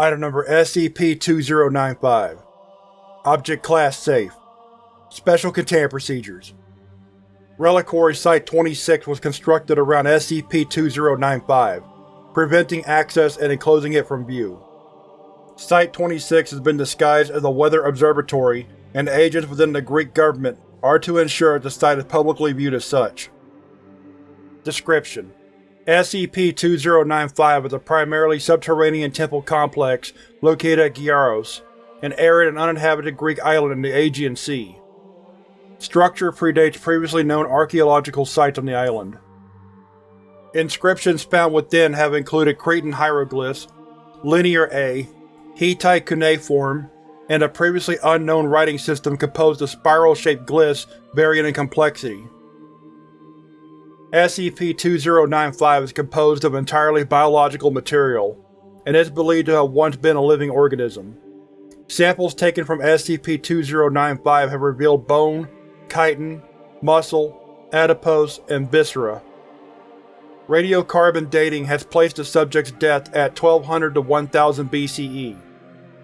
Item number SCP-2095 Object Class Safe Special Containment Procedures Reliquary Site-26 was constructed around SCP-2095, preventing access and enclosing it from view. Site-26 has been disguised as a weather observatory and agents within the Greek government are to ensure the site is publicly viewed as such. Description: SCP-2095 is a primarily subterranean temple complex located at Gyaros, an arid and uninhabited Greek island in the Aegean Sea. Structure predates previously known archaeological sites on the island. Inscriptions found within have included Cretan hieroglyphs, Linear A, Hittite cuneiform, and a previously unknown writing system composed of spiral-shaped glyphs varying in complexity. SCP-2095 is composed of entirely biological material, and is believed to have once been a living organism. Samples taken from SCP-2095 have revealed bone, chitin, muscle, adipose, and viscera. Radiocarbon dating has placed the subject's death at 1200 to 1000 BCE,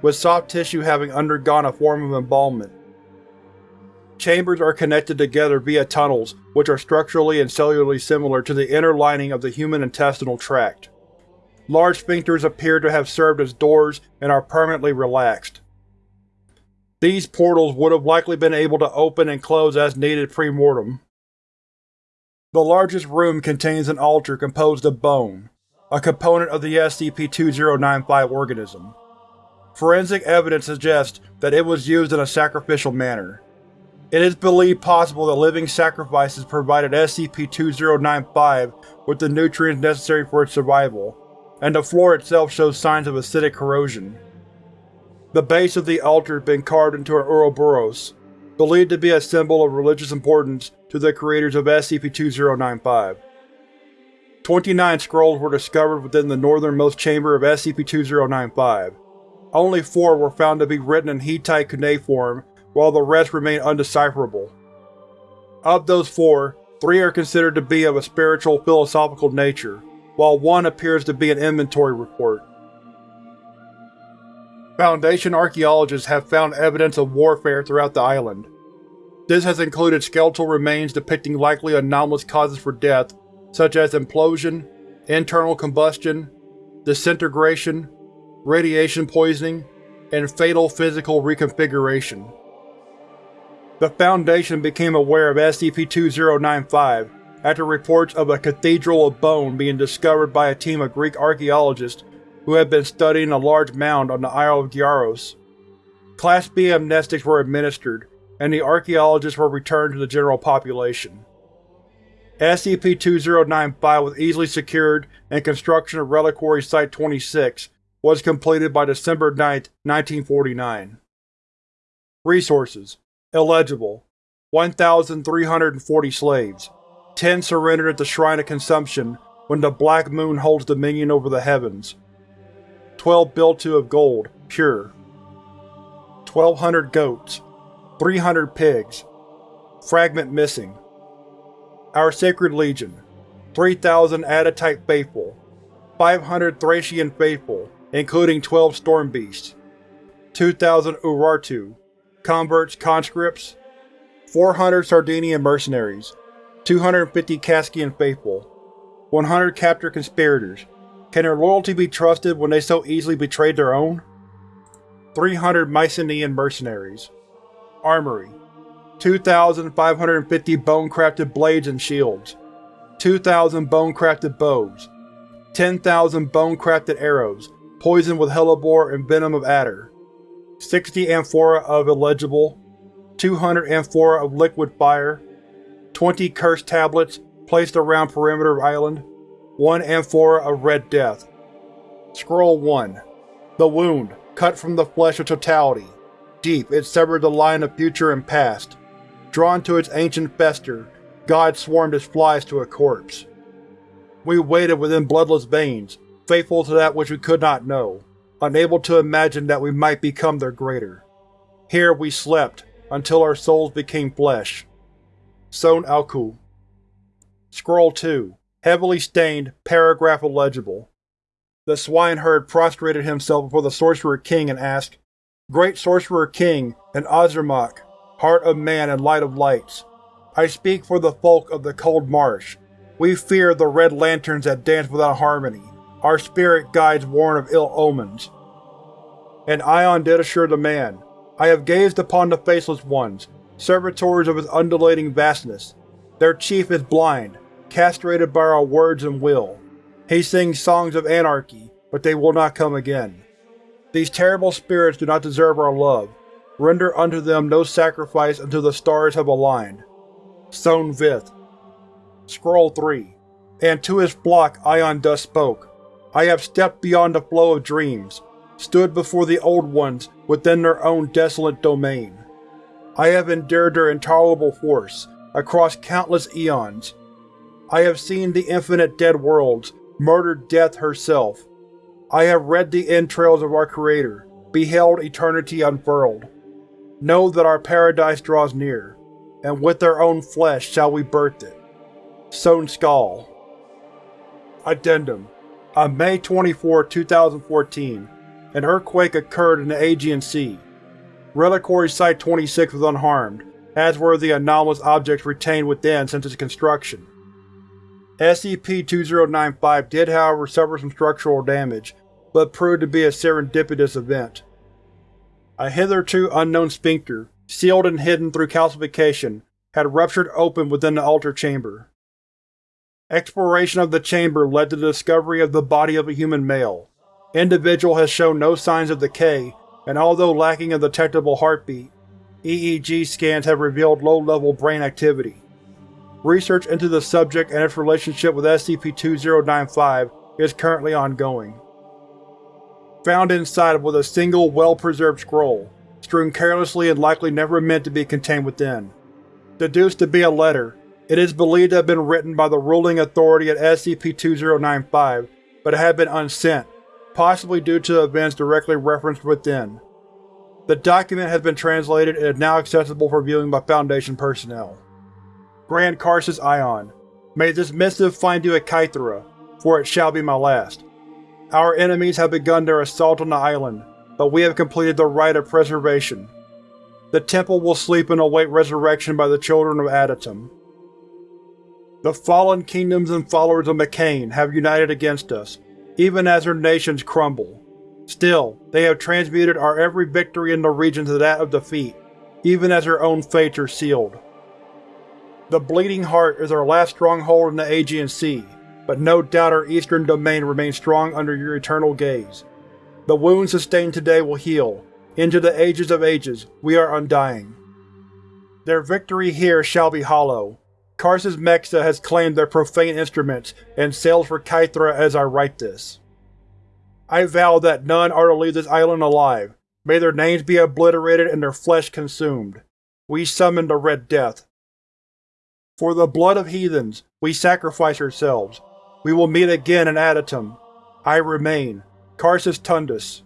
with soft tissue having undergone a form of embalmment. Chambers are connected together via tunnels which are structurally and cellularly similar to the inner lining of the human intestinal tract. Large sphincters appear to have served as doors and are permanently relaxed. These portals would have likely been able to open and close as needed pre-mortem. The largest room contains an altar composed of bone, a component of the SCP-2095 organism. Forensic evidence suggests that it was used in a sacrificial manner. It is believed possible that living sacrifices provided SCP-2095 with the nutrients necessary for its survival, and the floor itself shows signs of acidic corrosion. The base of the altar has been carved into an Ouroboros, believed to be a symbol of religious importance to the creators of SCP-2095. Twenty-nine scrolls were discovered within the northernmost chamber of SCP-2095. Only four were found to be written in Hittite cuneiform while the rest remain undecipherable. Of those four, three are considered to be of a spiritual philosophical nature, while one appears to be an inventory report. Foundation archaeologists have found evidence of warfare throughout the island. This has included skeletal remains depicting likely anomalous causes for death, such as implosion, internal combustion, disintegration, radiation poisoning, and fatal physical reconfiguration. The Foundation became aware of SCP-2095 after reports of a cathedral of bone being discovered by a team of Greek archaeologists who had been studying a large mound on the Isle of Gyaros. Class B amnestics were administered, and the archaeologists were returned to the general population. SCP-2095 was easily secured and construction of Reliquary Site-26 was completed by December 9, 1949. Resources Illegible 1,340 slaves. 10 surrendered at the Shrine of Consumption when the Black Moon holds dominion over the heavens. 12 biltu of gold, pure. 1,200 goats. 300 pigs. Fragment missing. Our Sacred Legion 3,000 Adytite Faithful 500 Thracian Faithful, including 12 Storm Beasts 2,000 Urartu converts, conscripts, 400 Sardinian mercenaries, 250 Kaskian faithful, 100 captured conspirators. Can their loyalty be trusted when they so easily betrayed their own? 300 Mycenaean mercenaries. Armory 2,550 bone-crafted blades and shields, 2,000 bone-crafted bows, 10,000 bone-crafted arrows, poisoned with hellebore and venom of adder, 60 amphora of illegible, 200 amphora of liquid fire, 20 cursed tablets placed around perimeter of island, 1 amphora of red death. Scroll 1. The wound, cut from the flesh of totality. Deep, it severed the line of future and past. Drawn to its ancient fester, God swarmed as flies to a corpse. We waited within bloodless veins, faithful to that which we could not know unable to imagine that we might become their greater. Here we slept, until our souls became flesh. Son Alku Scroll 2. Heavily stained, paragraph illegible. The swineherd prostrated himself before the Sorcerer King and asked, Great Sorcerer King and Ozermak, Heart of Man and Light of Lights, I speak for the folk of the Cold Marsh. We fear the red lanterns that dance without harmony, our spirit guides warn of ill omens. And Ion did assure the man, I have gazed upon the Faceless Ones, servitors of his undulating vastness. Their chief is blind, castrated by our words and will. He sings songs of anarchy, but they will not come again. These terrible spirits do not deserve our love. Render unto them no sacrifice until the stars have aligned. Son Vith. Scroll 3. And to his flock Ion thus spoke. I have stepped beyond the flow of dreams, stood before the Old Ones within their own desolate domain. I have endured their intolerable force, across countless eons. I have seen the infinite dead worlds, murdered death herself. I have read the entrails of our Creator, beheld eternity unfurled. Know that our paradise draws near, and with our own flesh shall we birth it. Sown Skull Addendum On May 24, 2014, an earthquake occurred in the Aegean Sea. Reliquary Site-26 was unharmed, as were the anomalous objects retained within since its construction. SCP-2095 did however suffer some structural damage, but proved to be a serendipitous event. A hitherto unknown sphincter, sealed and hidden through calcification, had ruptured open within the altar chamber. Exploration of the chamber led to the discovery of the body of a human male. Individual has shown no signs of decay, and although lacking a detectable heartbeat, EEG scans have revealed low-level brain activity. Research into the subject and its relationship with SCP-2095 is currently ongoing. Found inside was a single well-preserved scroll, strewn carelessly and likely never meant to be contained within. Deduced to be a letter, it is believed to have been written by the ruling authority at SCP-2095, but it had been unsent, possibly due to events directly referenced within. The document has been translated and is now accessible for viewing by Foundation personnel. Grand Karcist Ion, may this missive find you at Kythera, for it shall be my last. Our enemies have begun their assault on the island, but we have completed the rite of preservation. The temple will sleep and await resurrection by the children of Adytum. The fallen kingdoms and followers of Mekhane have united against us, even as their nations crumble. Still, they have transmuted our every victory in the region to that of defeat, even as their own fates are sealed. The Bleeding Heart is our last stronghold in the Aegean Sea, but no doubt our eastern domain remains strong under your eternal gaze. The wounds sustained today will heal. Into the ages of ages, we are undying. Their victory here shall be hollow. Karcist Mexa has claimed their profane instruments and sails for Kythera as I write this. I vow that none are to leave this island alive. May their names be obliterated and their flesh consumed. We summon the Red Death, for the blood of heathens, we sacrifice ourselves. We will meet again in Adytum. I remain. Karcist Tundus